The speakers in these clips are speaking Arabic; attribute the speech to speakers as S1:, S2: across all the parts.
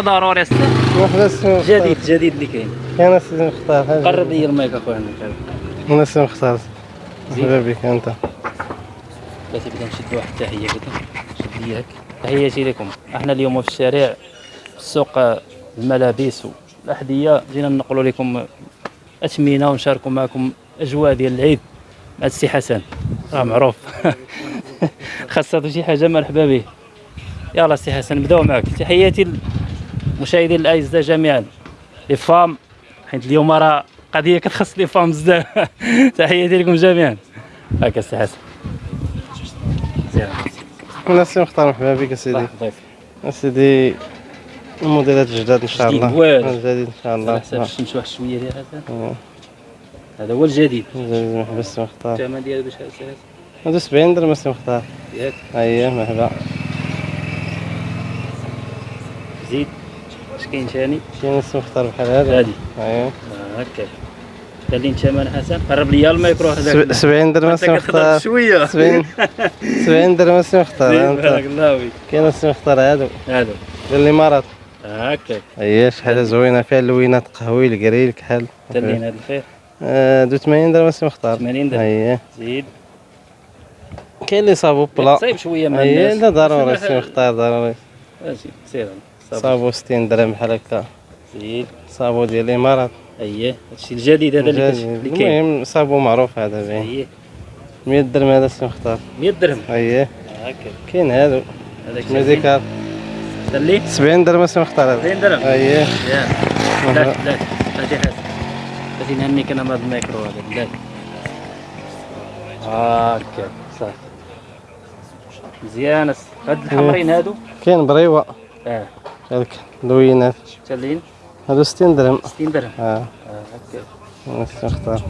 S1: ضروري جديد جديد اللي كاين.
S2: كاين السي مختار.
S1: قرب لي المايك أخويا
S2: أنا السي مختار. مرحبا بك أنت.
S1: بلاتي بدا نشد واحد التحيه كده. شد لي هاك تحياتي لكم. إحنا اليوم في الشارع في السوق الملابس والأحذية. جينا ننقلوا لكم اثمنه ونشاركوا معكم أجواء ديال العيد مع السي حسن. راه معروف. خاصة شي حاجة مرحبا به. يلا السي حسن نبداو معك. تحياتي للمشاهدين الأعزاء جميعا les femmes حيت اليوم راه قضية كتخص les femmes بزاف. تحياتي لكم جميعا. هكا السي حسن.
S2: أنا السي مختار مرحبا بك
S1: أسيدي.
S2: أسيدي الموديلات الجداد إن شاء الله.
S1: واعر.
S2: جديد إن شاء الله.
S1: الشمس واحد شوية ديال هذا. هذا هو الجديد.
S2: جديد مرحبا السي مختار.
S1: الثمن ديالو باش هذا
S2: هادو 70 درهم السي مختار.
S1: ياك.
S2: اييه مرحبا.
S1: زيد. اش كاين ثاني
S2: كاين السي مختار بحال هذا.
S1: هادي.
S2: اييه
S1: آه، هكا. قال لي الثمن حسن. قرب لي الميكرو هذاك.
S2: سب- 70 درهم
S1: انت كتهضر
S2: مختار
S1: شوية.
S2: 70 70 درهم السي مختار
S1: زين، بارك
S2: انت
S1: الله فيك.
S2: كاين السي مختار هادو.
S1: هذا
S2: ديال الامارات
S1: هكا.
S2: اييه شحال زوينة فيها اللوينات قهوي ال gris الكحل
S1: تلين هذا الخير
S2: آه، دو 80 درهم السي مختار
S1: 80 درهم.
S2: اييه
S1: زيد.
S2: كاين اللي صابو بلا.
S1: صايب شوية مع
S2: اييه
S1: الناس.
S2: لا ضروري السي مختار ضروري.
S1: سير.
S2: صابو 60 درهم بحال هكا.
S1: زيد
S2: صابو ديال الامارات
S1: أييه. هادشي الجديد هذا اللي كاين.
S2: المهم صابو معروف هذا باين
S1: أييه.
S2: 100 درهم هذا السي مختار.
S1: 100 درهم.
S2: أييه.
S1: هكا
S2: كاين هادو.
S1: هذاك
S2: ميزيكال
S1: اللي
S2: 70 درهم السي مختار هذا.
S1: 200 درهم. أييه. لا لا. هادي حاس هادي نهنيك أنا بهذا الميكرو هذا. لا. هاكا. صافي مزيان. هاد الحمرين هادو.
S2: كاين بريوة.
S1: آه.
S2: هذاك دوينات
S1: شحال
S2: هادو 60 درهم.
S1: 60 درهم. آه.
S2: آه، أوكي.
S1: نختار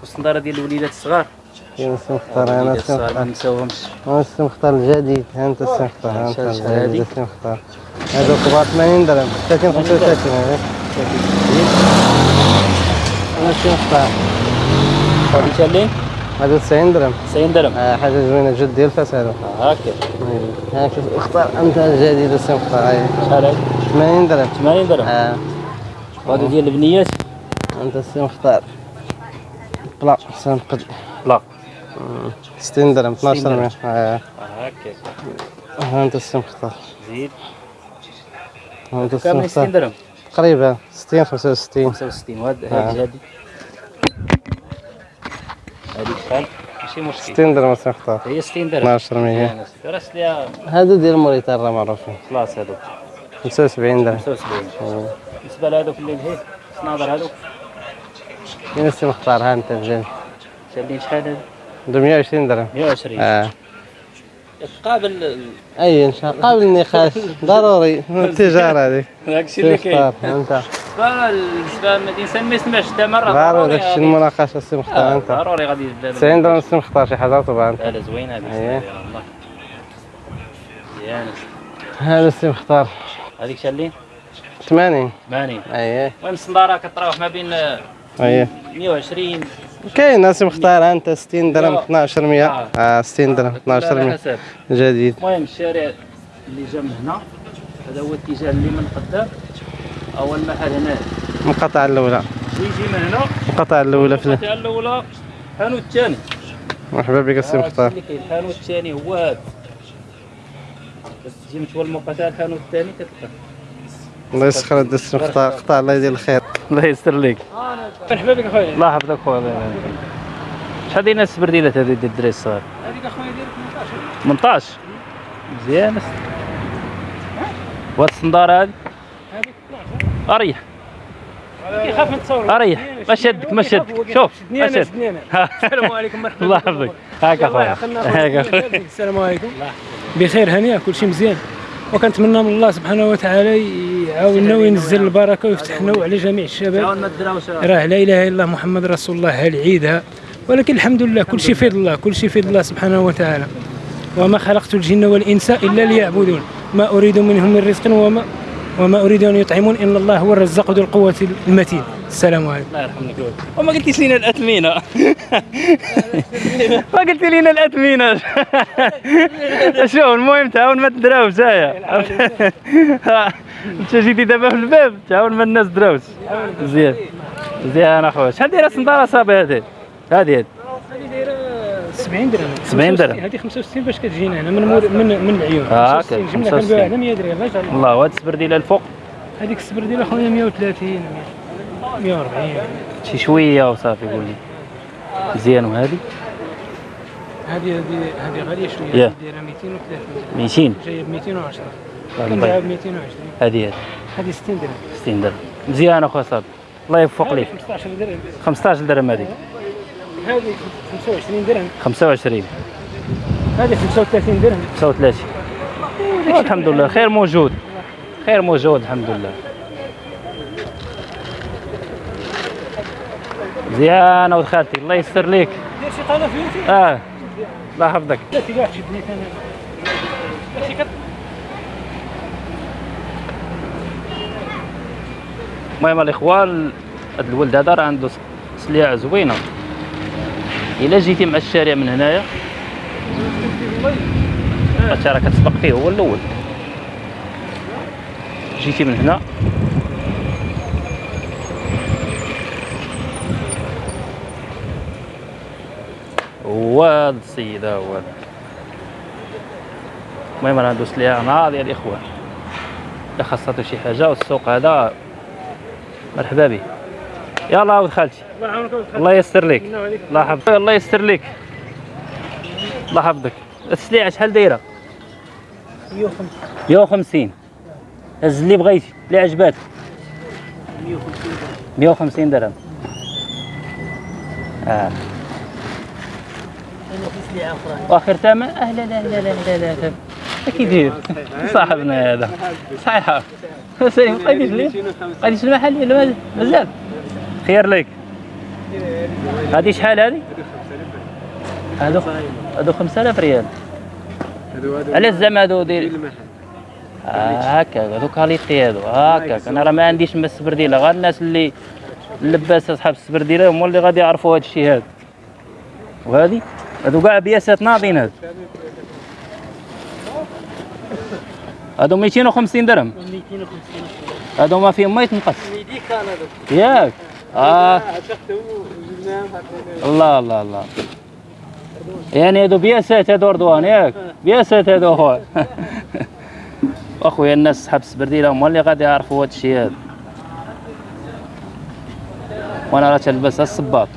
S1: والصنداره ديال الوليدات الصغار؟
S2: خصني نختار
S1: أنا
S2: خصني
S1: نختار ما نساوهمش.
S2: خصني نختار الجديد ها أنت خصني نختار ها
S1: أنت
S2: الجديد خصني نختار هادو كبار 80 درهم. 30 35 أنا خصني نختار
S1: 30 30
S2: هذا 90 درهم.
S1: 90 درهم.
S2: آه حاجة زوينه جد ديال فاس هذا
S1: آه، هاكا.
S2: ها آه، شوف اختار انت جديد السي مختار
S1: شحال هذا
S2: 80 درهم.
S1: 80 درهم.
S2: آه.
S1: هذا ديال البنيات.
S2: انت السي اختار بلا حسن
S1: قد.
S2: بلا 60 آه، درهم 12
S1: درهم. آه. هاكا.
S2: ها انت السي مختار.
S1: زيد.
S2: ها انت السي مختار. تقريبا 60 65
S1: 65 وهذا
S2: هذه
S1: هادي شحال ماشي مشكل.
S2: 60 درهم مختار
S1: هي 60 درهم
S2: 12 100
S1: مزيان راس ليها
S2: هادو ديال موريتان راه معروفين
S1: خلاص هادوك
S2: 75 درهم.
S1: 75
S2: آه.
S1: بالنسبة لهادوك اللي لهيه الصنادر هادوك
S2: كاين السي مختار؟ ها أنت الجديد
S1: شادين شحال هادي
S2: 120 درهم.
S1: 120
S2: آه.
S1: قابل
S2: أي إن شاء الله. قابل النقاش. ضروري. التجارة هذيك.
S1: داكشي اللي كاين.
S2: أنت.
S1: بالنسبة الانسان ما يسمعش مره
S2: ضروري
S1: غادي-
S2: المناقشه السي
S1: آه،
S2: مختار أنت.
S1: ضروري غادي يبدا
S2: 90 درهم السي مختار شي حاجة طبعا
S1: لا لا زوينة
S2: أيه.
S1: والله مزيان
S2: هذا السي مختار.
S1: هذيك شالين
S2: 80
S1: 80
S2: اييه
S1: المهم الصنداره كتراوح ما بين آه،
S2: اييه
S1: 120
S2: كاين ناس مختار أنت 60 درهم
S1: لا.
S2: 12 100
S1: آه.
S2: آه 60 درهم 12
S1: على
S2: 100
S1: حسب
S2: جديد.
S1: المهم الشارع اللي جا من هنا هذا هو الاتجاه اللي من قدام. اول محل هنا.
S2: المقاطعه الأولى.
S1: يجي من هنا.
S2: المقاطعه الأولى في
S1: القطعة الأولى. الحانوت الثاني.
S2: مرحبا بك السي مختار
S1: اللي كاين. الحانوت الثاني هو هذا. تجي متولى المقاطعه الحانوت الثاني كتلقى
S2: الله يسخر هذا السي مختار قطع الله يدير الخير.
S1: الله يستر لك
S3: مرحبا بك أخويا.
S1: الله يحفظك خويا. الله يبارك شحال دينا السبرديلات هذه ديال الدراري الصغار؟
S3: هذيك أخويا ديال
S1: 18 مزيان. وهاد الصندارة هذه أريح.
S3: كيخاف من التصور
S1: أريح. ما شدك ما شدك. شوف
S3: شدني
S1: ما
S3: أنا
S1: شد
S3: شدني أنا. السلام عليكم مرحبا.
S1: الله. يحفظك. هاك
S3: أخويا. السلام عليكم. بخير هنيئة كل شيء مزيان. وكنتمنى من الله سبحانه وتعالى يعاوننا وينزل البركة ويفتح لنا وعلى جميع الشباب. راه لا إله إلا الله محمد رسول الله العيد ها ولكن الحمد لله كل شيء في يد الله كل شيء في يد الله سبحانه وتعالى. وما خلقت الجن والإنس إلا ليعبدون. ما أريد منهم من رزق وما وما أريد أن يطعمون ان الله هو الرزاق ذو القوة المتين. السلام عليكم.
S1: الله يرحمك وما قلتيش لينا الأثمنة. ما قلتي لينا الأثمنة. شوف المهم تعاون ما تدراوش هيا انت جيتي دابا في الباب؟ تعاون ما الناس دراوش مزيان مزيان اخويا شحال دايرة السنداره صافي هذه؟ هذه هذه.
S3: 70 درهم.
S1: 70 درهم.
S3: هذه 65 باش كتجينا هنا من مور من من العيون. 65
S1: هكا،
S3: جبنا
S1: 65.
S3: كنبيعوها هنا 100 درهم. عليك.
S1: الله وهاد السبرديله الفوق؟
S3: هذيك الصبر ديال أخويا 130 140
S1: شي شوية وصافي قول لي. مزيان وهذه
S3: هذه هذه هذه
S1: غالية
S3: شوية. دايره 230
S1: 200
S3: جاية ب 210
S1: الله
S3: كنبيعها. ب 220
S1: هذه هذه
S3: هذه 60 درهم.
S1: 60 درهم. مزيان أخويا صافي الله يوفق ليك.
S3: 15 درهم.
S1: 15 درهم هذه
S3: هذه 25 درهم.
S1: 25
S3: هذه 35 درهم.
S1: 35 الحمد لله خير موجود. خير موجود الحمد لله. مزيانة ولد خالتي الله يستر ليك.
S3: دير شي قناه في يوتيوب
S1: آه الله يحفظك.
S3: لا أنا.
S1: المهم الإخوان هاد الولد هذا راه عنده سليعة زوينة. إلا جيتي مع الشارع من هنايا. انت راه كتسبق فيه هو الأول. جيتي من هنا. هو هاد السيد ها هو. المهم راه عنده سليعة ناضية الاخوان الا خاصته شي حاجة والسوق هذا مرحبا به يلا ولد خالتي.
S3: الله يعاونك.
S1: الله يستر لك
S3: الله
S1: يحفظك. الله يستر لك الله يحفظك. السليعة شحال دايرة؟
S3: 150
S1: 150 هز اللي بغيتي. اللي عجباتك 150 درهم. آه.
S3: أنا في سلعه أخرى
S1: وآخر ثمن آه لا لا لا لا لا لا لا. كي داير صاحبنا هذا. صحيحة سليم قديش المحل ولا مازال خير لك. هذه شحال هذه؟ هذو هذو 5000 ريال. علاش زعما هذو دير آه هكا هذو qualité هذو هكاك. أنا راه ما عنديش ما السبرديله غير الناس اللي اللباس أصحاب السبرديله هما اللي غادي يعرفوا هذا الشيء هذا. وهذه؟ هذو كاع بياسات ناضين هذو هذو 250 درهم.
S3: 250
S1: هذو ما فيهم ما يتنقص. ياك.
S3: آه.
S1: الله الله الله يعني هذو بياسات هذو رضوان ياك. بياسات هذو اخويا أخويا الناس صحاب السبرديله هما اللي غادي يعرفوا هذا الشيء هذا وأنا راه تلبس الصباط.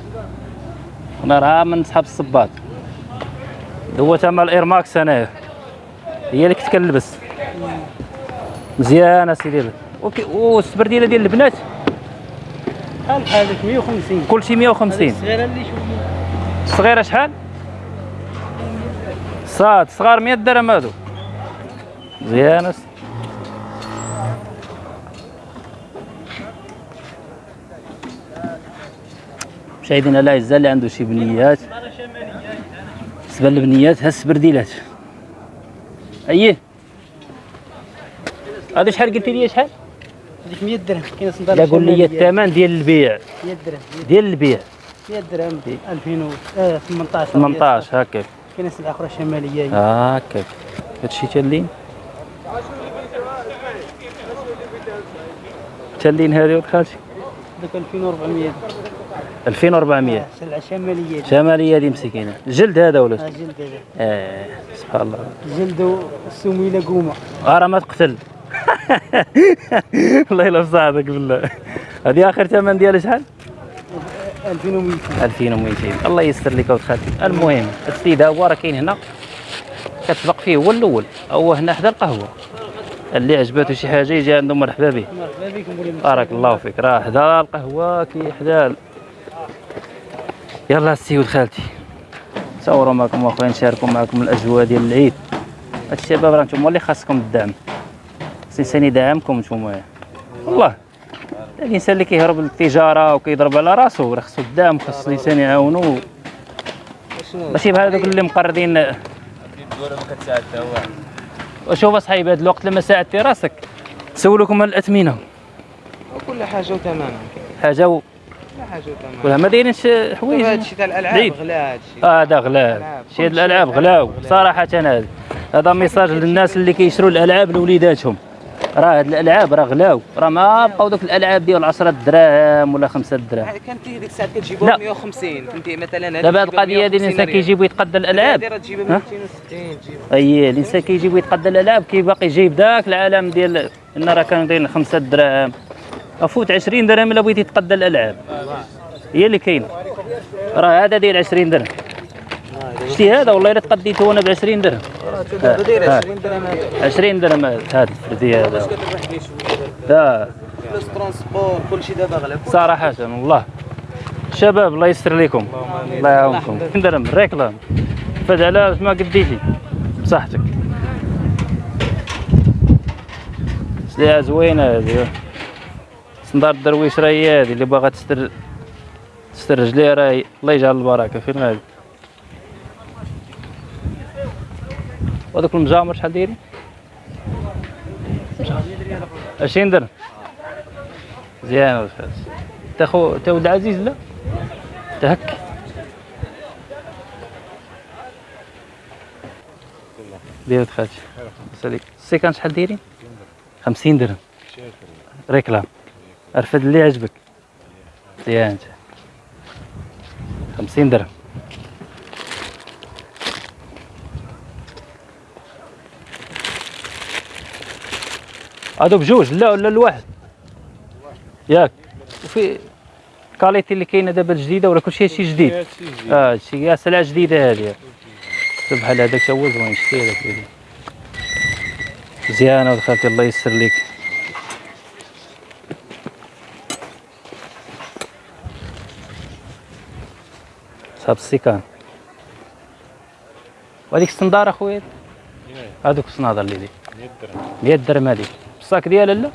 S1: أنا راه من صحاب الصباط. هو تما الايرماكس انايا هي اللي كنت كنلبس. مزيان أسيدي. وكي- والسبرديله ديال البنات؟
S3: بحال بحالك 150
S1: كلشي 150
S3: الصغيره اللي شوف
S1: الصغيرة شحال؟ صاد صغار 100 درهم هادو. مزيان مشاهدينا الاعزاء اللي عنده شي بنيات. بالنسبة للبنيات ها السبرديلات إيه هذا شحال قلتي لي؟ شحال؟
S3: هذيك 100 درهم كاين صندوق
S1: لا قول لي الثمن ديال البيع.
S3: 100 درهم
S1: ديال البيع.
S3: 100 درهم 2018
S1: 18 هكاك.
S3: كاين سلعه أخرى شماليه
S1: هكاك. هادشي تالين تالين هذه ولد خالتي؟
S3: ذاك 2400
S1: 2400
S3: سلعه شماليه
S1: شمالية هذه مسكينة. جلد هذا ولا
S3: ها جلد هذا.
S1: آه سبحان الله.
S3: جلد السميله قومة.
S1: آه راه ما تقتل. الله يلا بصحتك بالله. هذه آخر ثمن ديالها شحال؟
S3: 2200
S1: 2200 الله يستر لك خالتي المهم السيد ها هو راه كاين هنا. كتسبق فيه هو الأول. هو هنا حدا القهوة. اللي عجبته شي حاجة يجي عنده مرحبا به.
S3: مرحبا
S1: بارك الله فيك. راه حدا القهوة كي حدا يلا السي ولد خالتي. صوروا معكم أخويا نشاركوا معكم الأجواء ديال العيد. الشباب راه نتوما اللي خاصكم الدعم. الانسان يدعمكم نتوما. والله الإنسان اللي كيهرب للتجاره وكيضرب على راسو راه خصو الدعم خص الإنسان يعاونو. ماشي بحال هذوك اللي مقرضين. وشوف اصحابي هذا الوقت لما ساعدتي راسك سولوكم على الأثمنة.
S3: كل
S1: حاجة و...
S4: لا حاجة تمام
S1: ولا ما دايرينش حوايج.
S4: هذا الشيء تاع
S1: الألعاب.
S4: غلا هذا الشيء
S1: آه هذا
S4: ألعاب.
S1: شي
S4: الألعاب
S1: غلاو. صراحة هذا هذا message للناس اللي كيشروا الألعاب لوليداتهم. راه هاد الألعاب راه غلاو. راه ما بقاو دوك الألعاب ديال 10 دراهم ولا 5 دراهم.
S4: كانت ديك
S1: الساعة.
S4: ب 150 فهمتي مثلا
S1: دابا هاد القضية ديال
S4: 150
S1: الانسان
S4: ريال.
S1: كيجيب ويتقدى الألعاب.
S4: هذه راه تجيبها ب
S1: ها؟
S4: 260 تجيبها
S1: أي الإنسان كيجيب ويتقدى الألعاب كي باقي جايب داك العالم ديال إن راه كانوا دايرين 5 دراهم. أفوت 20 درهم إلا بغيتي تقدى الألعاب. هي اللي كاينة. راه هذا داير 20 درهم. شتي هذا والله إلا تقديته أنا ب 20 درهم.
S4: دابا داير
S1: ها.
S4: 20 درهم هذا
S1: 20 درهم هذا. الفردي هذا لا.
S4: فلوس ترونسبور كلشي دابا غلا
S1: صراحة والله. شباب الله يستر لكم. الله يعاونكم. درهم ريكلام فد على ما قديتي. بصحتك. سليعة زوينة هذه. صندار الدرويش راهي هذه اللي باغا تستر تستر رجليها راهي الله يجعل البركة. فين غادي وهذوك المجامر شحال دايرين؟ 20 درهم. مزيان الفاس تا خو تا ولد عزيز لا؟ تا هك دير خالتي. ساليك السيكان شحال دايرين 50 درهم. ريكلام. رفد اللي عجبك. مزيان انت 50 درهم. هادو بجوج لا ولا الواحد ياك. وفي كاليتي اللي كاينة دابا الجديده ولا كلشي شي جديد؟ آه هادشي يا سلعه جديده هذه بحال هذاك تا هو زوين شتي هذاك مزيانة ولد خالتي الله يسر ليك. صاب السيكان وهذيك الصندارة أخويا؟ هذوك الصنادر اللي دي 100 درهم هذيك. الصاك ديالها لا؟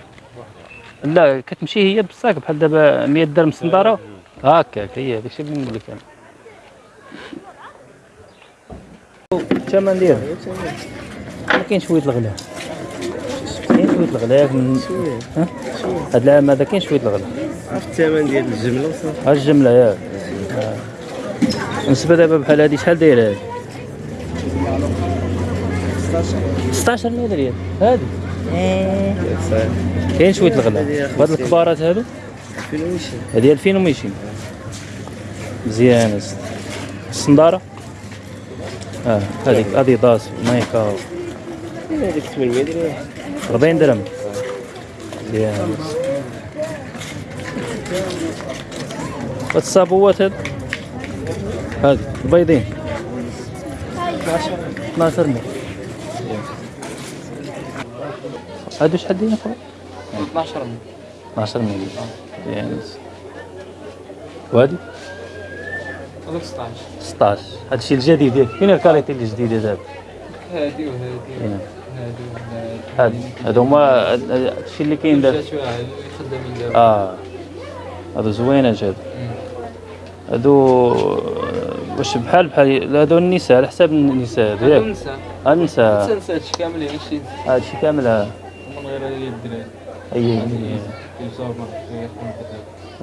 S1: لا كتمشي هي بالصاك بحال دابا 100 درهم صنداره هكاك هي هذاك الشيء اللي نقول لك أنا. الثمن ديالها. ما كاين شوية الغلا كاين شوية الغلا من ها؟ هاد العام هذا كاين شوية الغلا
S2: عرفت الثمن ديال الجملة وصافي.
S1: ها الجملة ياك. بالنسبة دابا بحال هادي شحال دايرة هادي؟ 16 مليون ريال هادي.
S2: صحيح
S1: كاين شوية الغلا وهاد الكبارات هادو؟
S2: فين ويشي
S1: هادي 2200 مزيان أسد. الصندارة؟ آه هذيك أديداس نايكا.
S2: هذيك 800 درهم.
S1: 40 درهم مزيان هاد الصابوات هاد هاد البيضين. 12 مليون هادو شحال دايرين خويا
S4: 12
S1: 12 مليون. مزيان وهادي؟
S4: هذوك 16
S1: 16 هادشي الجديد ياك. فين الكاليتي الجديده دابا؟
S4: هادي وهادي.
S1: هنا
S4: هادي وهادي.
S1: هاد هادو هما هادشي اللي كاين دابا.
S4: خدامين دابا.
S1: آه. هادو زوينات هادو هادو واش بحال بحال هادو النساء على حساب النساء ياك.
S4: ننسى
S1: آه، النساء.
S4: ننسى هادشي كامل يعني شي
S1: هادشي كامل آه.
S4: من غير الدراري
S1: اي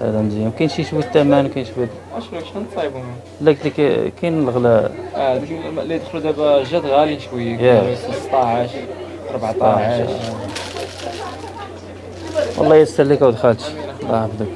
S1: هذا مزيان كاين شي شوية الثمن كاين
S4: شوية شحال نصايبهم
S1: لا قلت لك كاين الغلاء
S4: آه اللي يدخلوا دابا جات غاليين شوية
S1: ياك.
S4: 16 14
S1: والله يسر لك خالتي الله يحفظك